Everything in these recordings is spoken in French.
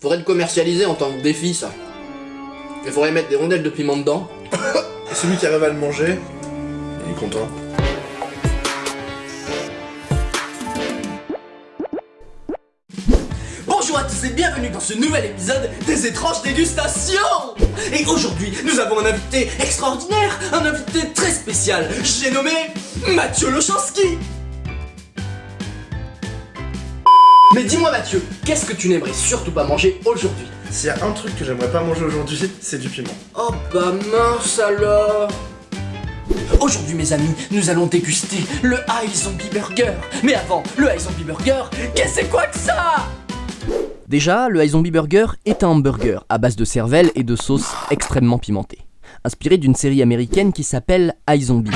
Faudrait le commercialiser en tant que défi, ça. Il faudrait mettre des rondelles de piment dedans. Et celui qui arrive à le manger, il est content. Bonjour à tous et bienvenue dans ce nouvel épisode des étranges dégustations Et aujourd'hui, nous avons un invité extraordinaire, un invité très spécial, j'ai nommé Mathieu Lochanski Mais dis-moi Mathieu, qu'est-ce que tu n'aimerais surtout pas manger aujourd'hui? S'il y a un truc que j'aimerais pas manger aujourd'hui, c'est du piment. Oh bah mince alors. Aujourd'hui mes amis, nous allons déguster le High Zombie Burger. Mais avant, le High Zombie Burger, qu'est-ce que c'est quoi que ça? Déjà, le High Zombie Burger est un hamburger à base de cervelle et de sauce extrêmement pimentée, inspiré d'une série américaine qui s'appelle High Zombie.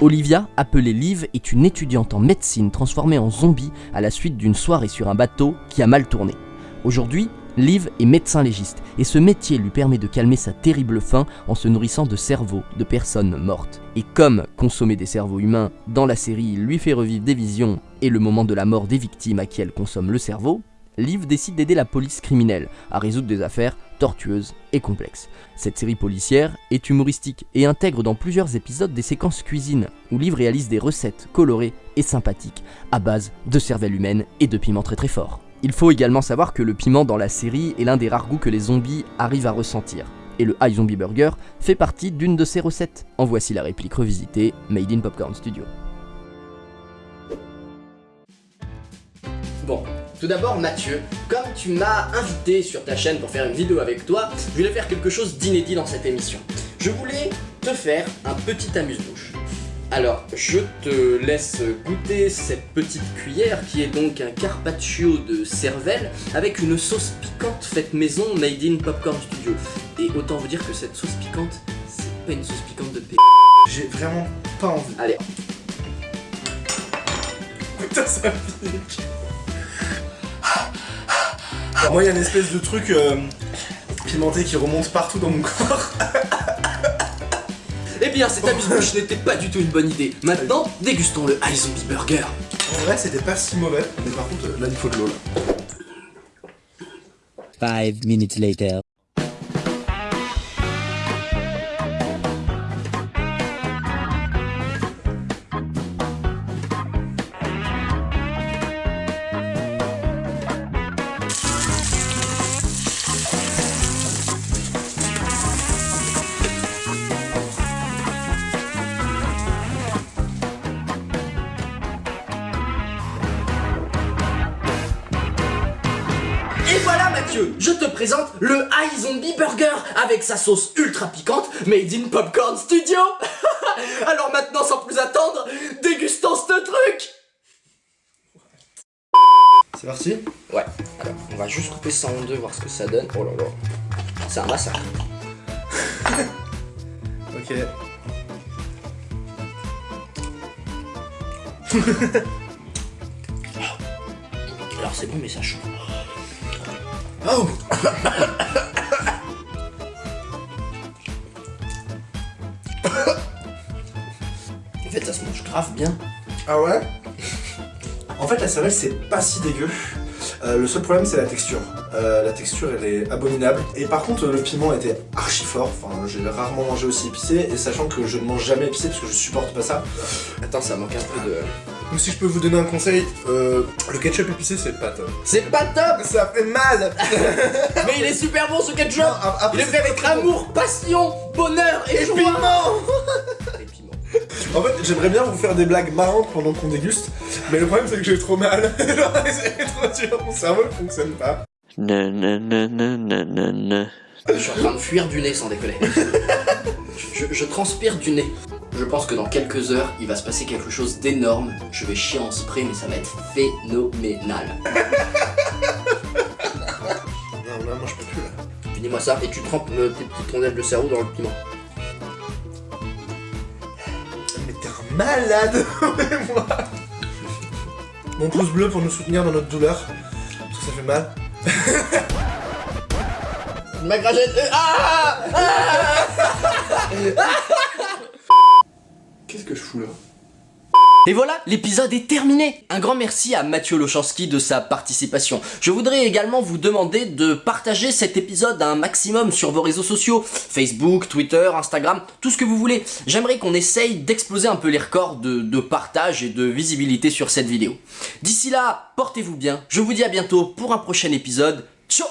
Olivia, appelée Liv, est une étudiante en médecine transformée en zombie à la suite d'une soirée sur un bateau qui a mal tourné. Aujourd'hui, Liv est médecin légiste et ce métier lui permet de calmer sa terrible faim en se nourrissant de cerveaux de personnes mortes. Et comme consommer des cerveaux humains dans la série lui fait revivre des visions et le moment de la mort des victimes à qui elle consomme le cerveau, Liv décide d'aider la police criminelle à résoudre des affaires tortueuses et complexes. Cette série policière est humoristique et intègre dans plusieurs épisodes des séquences cuisine où Liv réalise des recettes colorées et sympathiques à base de cervelle humaine et de piments très très forts. Il faut également savoir que le piment dans la série est l'un des rares goûts que les zombies arrivent à ressentir. Et le High Zombie Burger fait partie d'une de ces recettes. En voici la réplique revisitée, Made in Popcorn Studio. Bon, tout d'abord Mathieu, comme tu m'as invité sur ta chaîne pour faire une vidéo avec toi, je voulais faire quelque chose d'inédit dans cette émission. Je voulais te faire un petit amuse-bouche. Alors, je te laisse goûter cette petite cuillère qui est donc un carpaccio de cervelle avec une sauce piquante faite maison made in Popcorn Studio. Et autant vous dire que cette sauce piquante, c'est pas une sauce piquante de p. J'ai vraiment pas envie. Allez, Putain, ça pique. Alors, moi, il y a une espèce de truc euh, pimenté qui remonte partout dans mon corps. Eh bien, cet amuse-bouche n'était pas du tout une bonne idée. Maintenant, dégustons le High Zombie Burger. En vrai, c'était pas si mauvais. Mais par contre, euh, là, il faut de l'eau, là. Five minutes later. Je te présente le High Zombie Burger avec sa sauce ultra piquante made in Popcorn Studio. Alors maintenant, sans plus attendre, dégustons ce truc. C'est parti? Ouais. Alors, on va juste couper ça en deux, voir ce que ça donne. Oh là là, c'est un massacre. Ok. Alors c'est bon, mais ça chauffe. Oh En fait, ça se mange grave bien. Ah ouais? En fait, la cervelle, c'est pas si dégueu. Euh, le seul problème, c'est la texture. Euh, la texture, elle est abominable. Et par contre, le piment était archi fort. Enfin, j'ai rarement mangé aussi épicé. Et sachant que je ne mange jamais épicé parce que je supporte pas ça. Attends, ça manque un peu de. Donc, si je peux vous donner un conseil, euh, le ketchup épicé, c'est pas top. C'est pas top Ça fait mal Mais il est super bon ce ketchup Non, ap- après, Il est fait avec bon. amour, passion, bonheur et, Et joie piment Et piment. En fait, j'aimerais bien vous faire des blagues marrantes pendant qu'on déguste. Mais le problème, c'est que j'ai trop mal. C'est trop dur. Mon cerveau ne fonctionne pas. Na na na na na na. Je suis en train de fuir du nez sans déconner. je, je transpire du nez. Je pense que dans quelques heures, il va se passer quelque chose d'énorme. Je vais chier en spray, mais ça va être phénoménal. Non, là, moi, je peux plus, là. Finis-moi ça et tu trempes euh, tes petites rondelles de cerveau dans le piment. Mais t'es un malade moi Mon pouce bleu pour nous soutenir dans notre douleur. Parce que ça fait mal. Ma euh, Ah Qu'est-ce que je fous là Et voilà, l'épisode est terminé Un grand merci à Mathieu Lochanski de sa participation. Je voudrais également vous demander de partager cet épisode un maximum sur vos réseaux sociaux, Facebook, Twitter, Instagram, tout ce que vous voulez. J'aimerais qu'on essaye d'exploser un peu les records de, de partage et de visibilité sur cette vidéo. D'ici là, portez-vous bien, je vous dis à bientôt pour un prochain épisode. Ciao